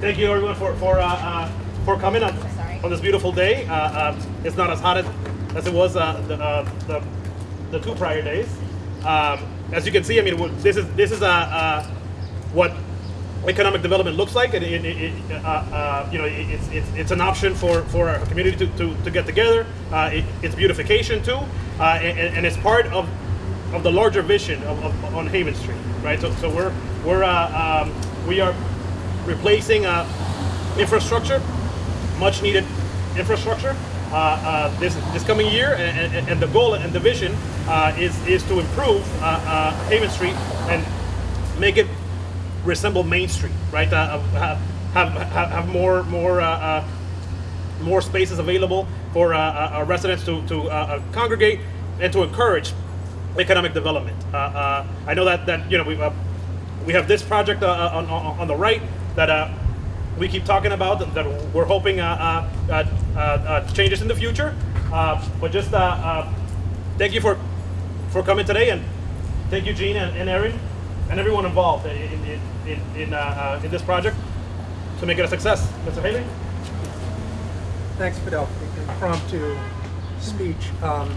thank you everyone for for uh, uh, for coming on, on this beautiful day. Uh, uh, it's not as hot as, as it was uh, the, uh, the the two prior days. Um, as you can see, I mean, this is this is uh, uh, what economic development looks like. It, it, it, uh, uh, you know, it, it's, it's it's an option for for our community to, to, to get together. Uh, it, it's beautification too, uh, and, and it's part of of the larger vision of, of, on Haven Street, right? So, so we're we're uh, um, we are replacing uh, infrastructure, much needed infrastructure. Uh, uh, this this coming year, and, and, and the goal and the vision uh, is is to improve uh, uh, Haven Street and make it resemble Main Street, right? Have, have have more more more spaces available for our residents to, to congregate and to encourage economic development. I know that, that you know we we have this project uh, on, on, on the right that uh, we keep talking about that, we're hoping uh, uh, uh, uh, uh, changes in the future. But just thank you for for coming today and thank you Gene and, and Erin and everyone involved in in, in, in, in this project to make it a success. Mr. Haley? Thanks, Fidel, for the impromptu speech. Um,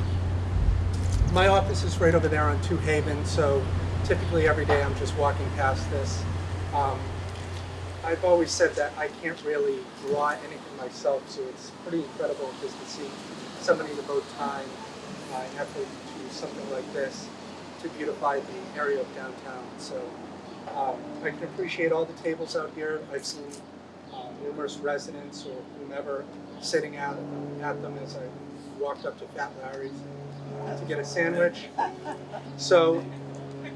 my office is right over there on Two Haven, so typically every day I'm just walking past this. Um, I've always said that I can't really draw anything myself, so it's pretty incredible just to see somebody devote time and effort to something like this to beautify the area of downtown. So um, I can appreciate all the tables out here. I've seen uh, numerous residents or whomever sitting out at them as I walked up to Fat Larry's to get a sandwich. So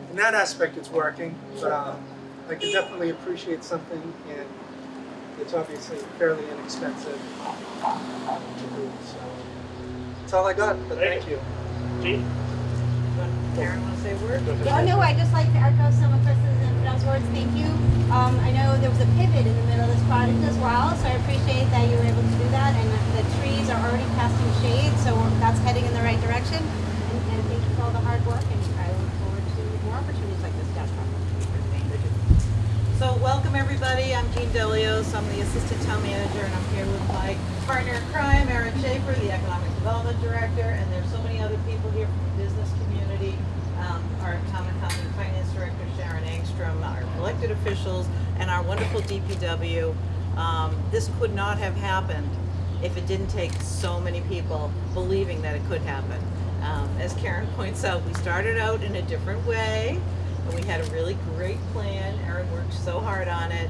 in that aspect, it's working. But uh, I can definitely appreciate something, and it's obviously fairly inexpensive to do. So that's all I got. But thank you. Gene? Karen, want to say a word? Oh, no, I'd just like to echo some of Chris's and Fidel's words. Thank you. Um, I know there was a pivot in the middle of this project as well, so I appreciate that you were able to do that. And the trees are already casting shade, so that's heading in the right direction. And, and thank you for all the hard work, and I look forward to more opportunities like this downtown. So welcome everybody. I'm Jean I'm the assistant town manager and I'm here with my partner in crime, Erin Schaefer, the economic development director, and there's so many other people here from the business community. Um, our town and county finance director, Sharon Angstrom, our elected officials, and our wonderful DPW. Um, this could not have happened if it didn't take so many people believing that it could happen. Um, as Karen points out, we started out in a different way, and we had a really great plan. Erin worked so hard on it,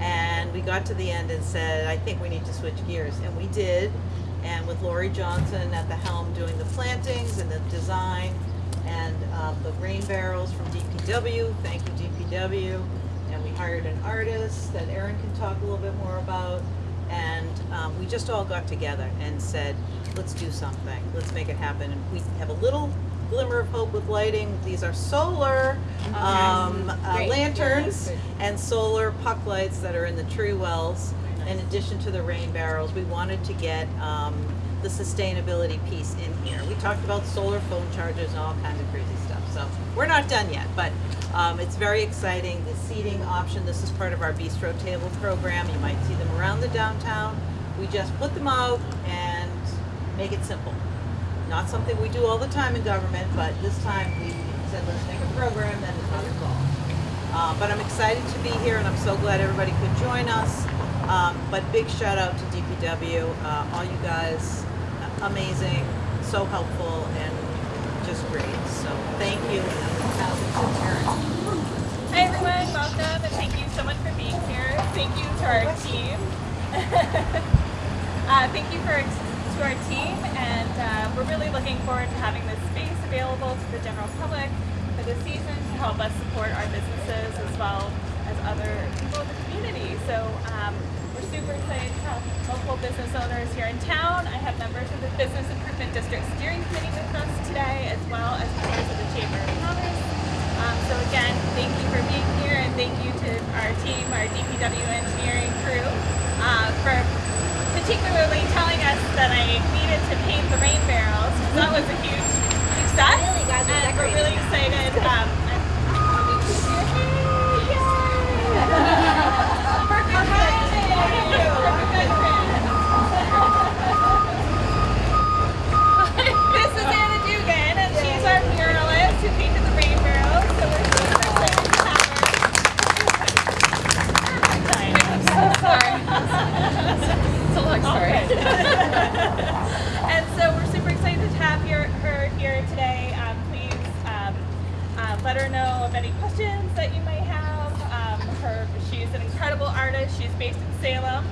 and we got to the end and said, I think we need to switch gears, and we did. And with Lori Johnson at the helm doing the plantings and the design, and uh, the rain barrels from DPW, thank you DPW. And we hired an artist that Erin can talk a little bit more about. And um, we just all got together and said, let's do something, let's make it happen. And we have a little glimmer of hope with lighting. These are solar um, uh, lanterns and solar puck lights that are in the tree wells. In addition to the rain barrels, we wanted to get um, the sustainability piece in here. We talked about solar phone chargers and all kinds of crazy stuff. So we're not done yet, but um, it's very exciting. The seating option, this is part of our bistro table program. You might see them around the downtown. We just put them out and make it simple. Not something we do all the time in government, but this time we said, let's make a program that is not involved. Uh, but I'm excited to be here and I'm so glad everybody could join us. Um, but big shout out to DPW, uh, all you guys, amazing, so helpful and just great. So thank you. Hi everyone, welcome and thank you so much for being here. Thank you to our team. uh, thank you for to our team and uh, forward to having this space available to the general public for this season to help us support our businesses as well as other people in the community. So um, we're super excited to have multiple business owners here in town. I have members of the Business Improvement District Steering Committee with us today as well as members of the Chamber of Commerce. Um, so again, thank you for being here and thank you to our team, our DPW engineering crew, uh, for particularly telling us needed to paint the rain barrels. 'cause That was a huge success. Really, guys, and we're really excited. She's based in Salem,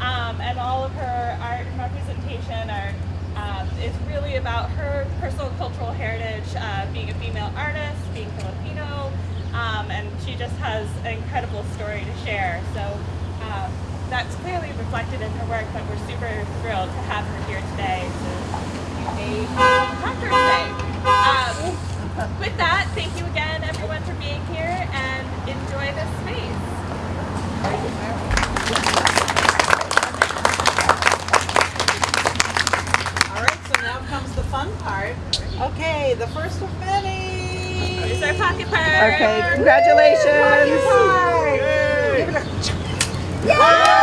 um, and all of her art and representation are um, is really about her personal cultural heritage, uh, being a female artist, being Filipino, um, and she just has an incredible story to share. So um, that's clearly reflected in her work, but we're super thrilled to have her here today to her today. Um, with that, thank you again, everyone, for being here, and enjoy this space. All right, so now comes the fun part. Okay, the first of many. Here's our pocket park. Okay, congratulations. Yay!